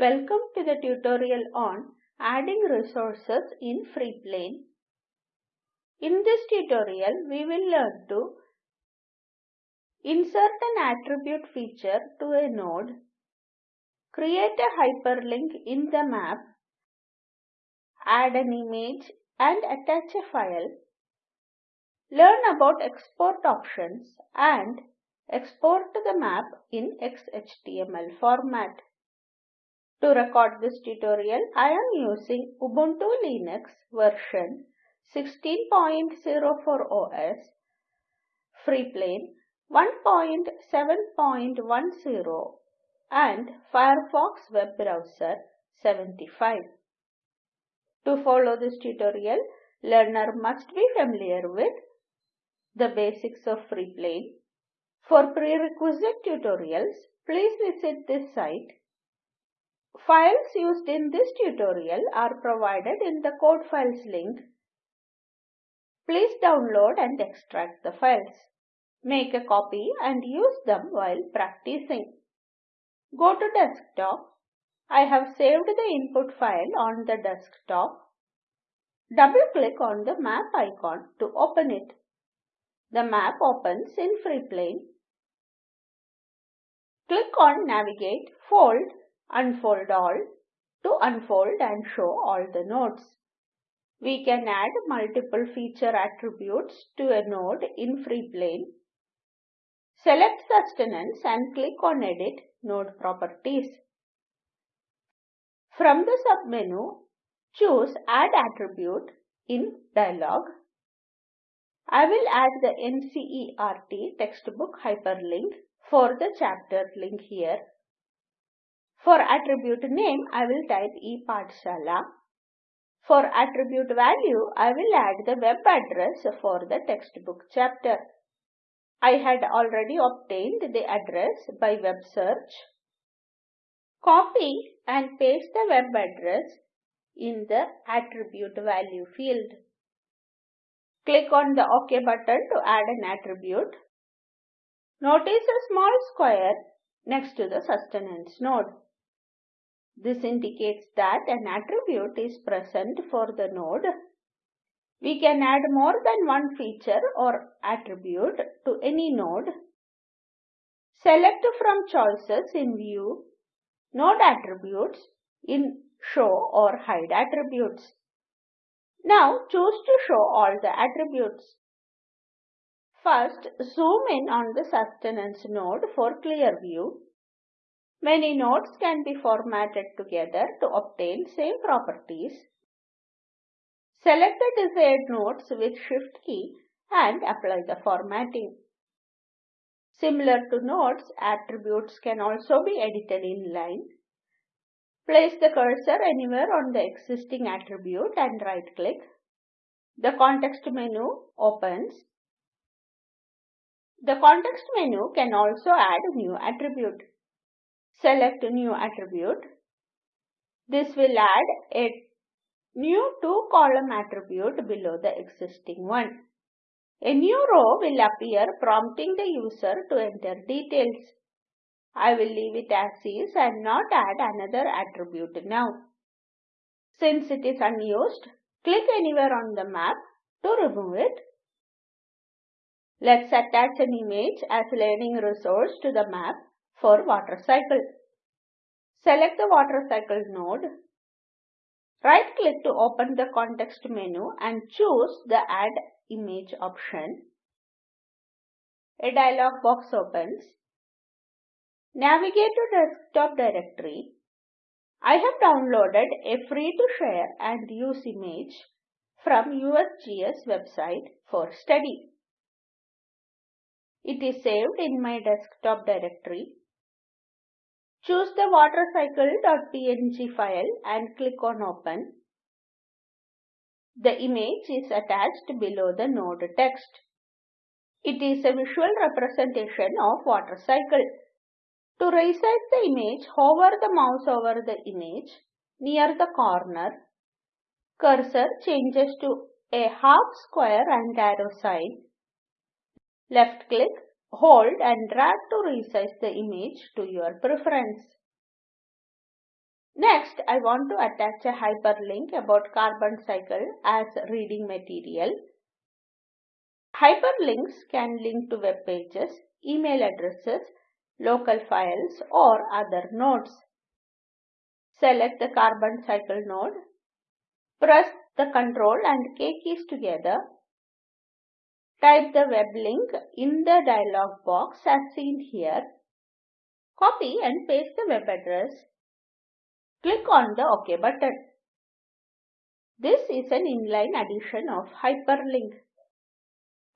Welcome to the tutorial on adding resources in FreePlane. In this tutorial, we will learn to insert an attribute feature to a node, create a hyperlink in the map, add an image and attach a file, learn about export options and export the map in XHTML format. To record this tutorial, I am using Ubuntu Linux version 16.04 OS, Freeplane 1.7.10 and Firefox web browser 75. To follow this tutorial, learner must be familiar with the basics of Freeplane. For prerequisite tutorials, please visit this site Files used in this tutorial are provided in the code files link. Please download and extract the files. Make a copy and use them while practicing. Go to desktop. I have saved the input file on the desktop. Double click on the map icon to open it. The map opens in FreePlane. Click on Navigate, Fold unfold all to unfold and show all the nodes. We can add multiple feature attributes to a node in FreePlane. Select sustenance and click on Edit Node Properties. From the submenu, choose Add Attribute in dialog. I will add the NCERT textbook hyperlink for the chapter link here for attribute name, I will type ePathshala. For attribute value, I will add the web address for the textbook chapter. I had already obtained the address by web search. Copy and paste the web address in the attribute value field. Click on the OK button to add an attribute. Notice a small square next to the sustenance node. This indicates that an attribute is present for the node. We can add more than one feature or attribute to any node. Select from choices in View, Node Attributes in Show or Hide Attributes. Now choose to show all the attributes. First, zoom in on the sustenance node for clear view. Many nodes can be formatted together to obtain same properties. Select the desired nodes with Shift key and apply the formatting. Similar to nodes, attributes can also be edited in line. Place the cursor anywhere on the existing attribute and right click. The context menu opens. The context menu can also add new attribute. Select new attribute. This will add a new two column attribute below the existing one. A new row will appear prompting the user to enter details. I will leave it as is and not add another attribute now. Since it is unused, click anywhere on the map to remove it. Let's attach an image as learning resource to the map for water cycle. Select the water cycle node. Right click to open the context menu and choose the add image option. A dialog box opens. Navigate to desktop directory. I have downloaded a free to share and use image from USGS website for study. It is saved in my desktop directory Choose the watercycle.png file and click on open. The image is attached below the node text. It is a visual representation of water cycle. To resize the image, hover the mouse over the image near the corner. Cursor changes to a half square and arrow sign. Left click Hold and drag to resize the image to your preference. Next, I want to attach a hyperlink about carbon cycle as reading material. Hyperlinks can link to web pages, email addresses, local files or other nodes. Select the carbon cycle node. Press the Ctrl and K keys together. Type the web link in the dialog box as seen here. Copy and paste the web address. Click on the OK button. This is an inline addition of hyperlink.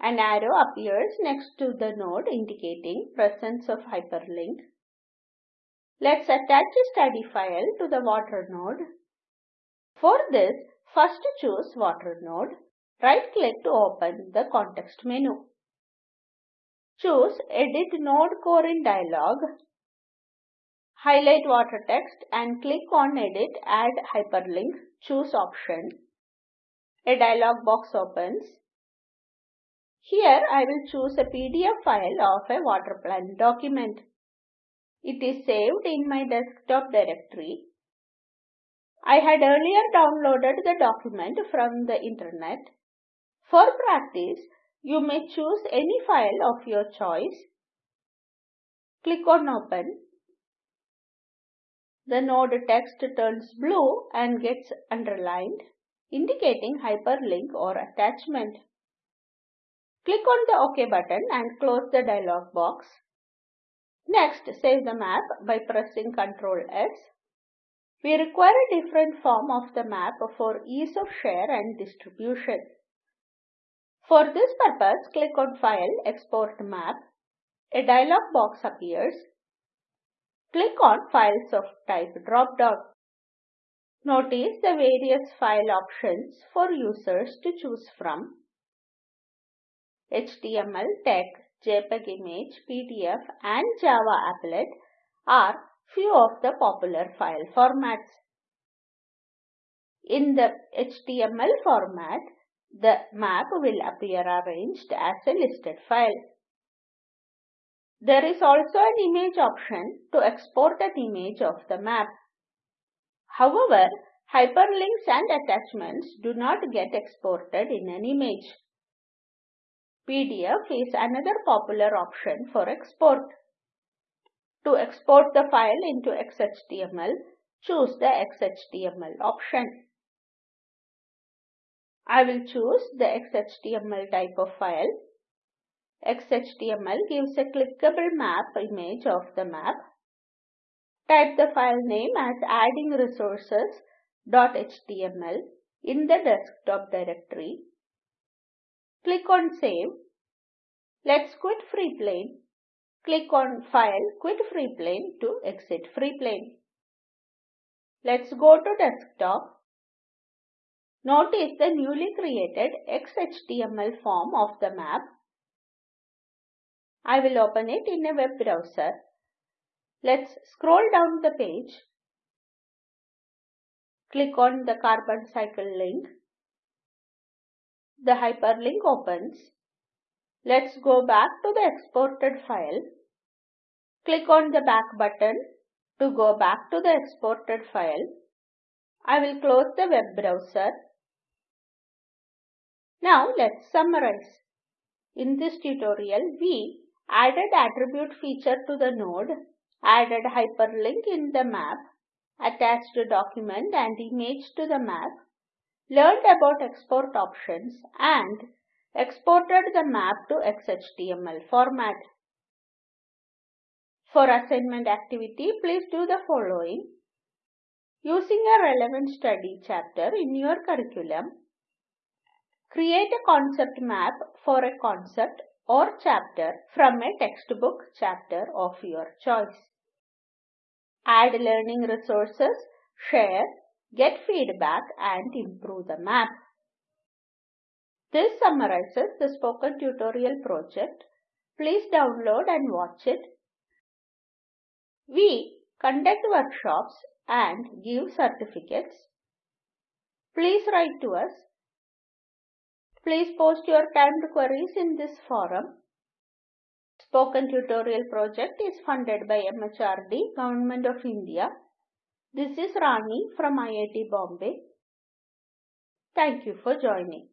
An arrow appears next to the node indicating presence of hyperlink. Let's attach a study file to the water node. For this, first choose water node. Right click to open the context menu. Choose Edit Node Core in dialog. Highlight water text and click on Edit Add Hyperlink. Choose option. A dialog box opens. Here I will choose a PDF file of a water plan document. It is saved in my desktop directory. I had earlier downloaded the document from the internet. For practice, you may choose any file of your choice. Click on Open. The node text turns blue and gets underlined, indicating hyperlink or attachment. Click on the OK button and close the dialog box. Next, save the map by pressing Ctrl S. We require a different form of the map for ease of share and distribution. For this purpose, click on File, Export Map. A dialog box appears. Click on Files of Type drop-down. Notice the various file options for users to choose from. HTML, text, JPEG image, PDF and Java applet are few of the popular file formats. In the HTML format, the map will appear arranged as a listed file. There is also an image option to export an image of the map. However, hyperlinks and attachments do not get exported in an image. PDF is another popular option for export. To export the file into XHTML, choose the XHTML option. I will choose the XHTML type of file. XHTML gives a clickable map image of the map. Type the file name as adding resources.html in the desktop directory Click on Save. Let's quit Freeplane. Click on File, Quit Freeplane to exit Freeplane. Let's go to Desktop. Notice the newly created XHTML form of the map. I will open it in a web browser. Let's scroll down the page. Click on the carbon cycle link the hyperlink opens. Let's go back to the exported file. Click on the back button to go back to the exported file. I will close the web browser. Now let's summarize. In this tutorial, we added attribute feature to the node, added hyperlink in the map, attached a document and image to the map, learned about export options and exported the map to XHTML format. For assignment activity, please do the following. Using a relevant study chapter in your curriculum, create a concept map for a concept or chapter from a textbook chapter of your choice. Add learning resources, share, get feedback and improve the map. This summarizes the spoken tutorial project. Please download and watch it. We conduct workshops and give certificates. Please write to us. Please post your timed queries in this forum. Spoken Tutorial project is funded by MHRD, Government of India This is Rani from IIT Bombay. Thank you for joining.